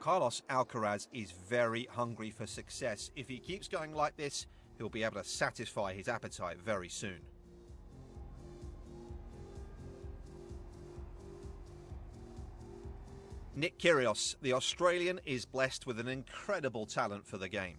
Carlos Alcaraz is very hungry for success. If he keeps going like this, he'll be able to satisfy his appetite very soon. Nick Kyrgios, the Australian, is blessed with an incredible talent for the game.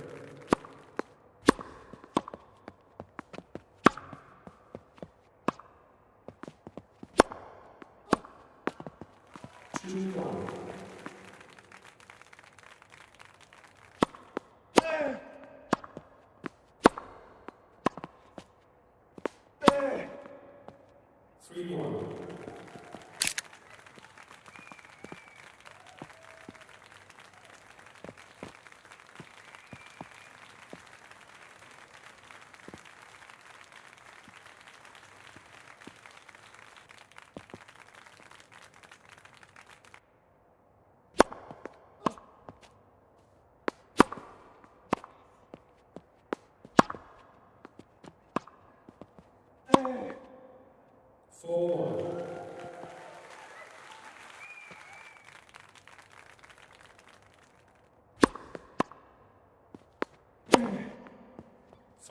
Three more.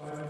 Five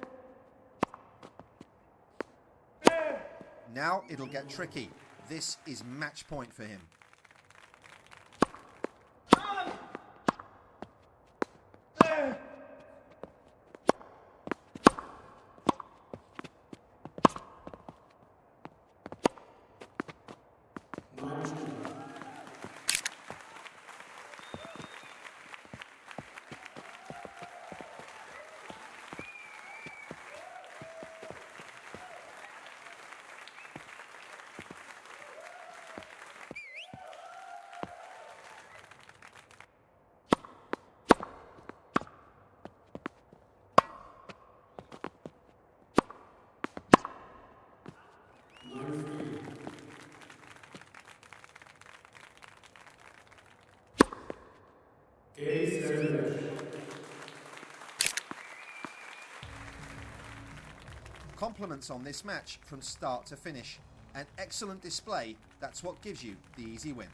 Now it'll get tricky. This is match point for him. Compliments on this match from start to finish. An excellent display, that's what gives you the easy win.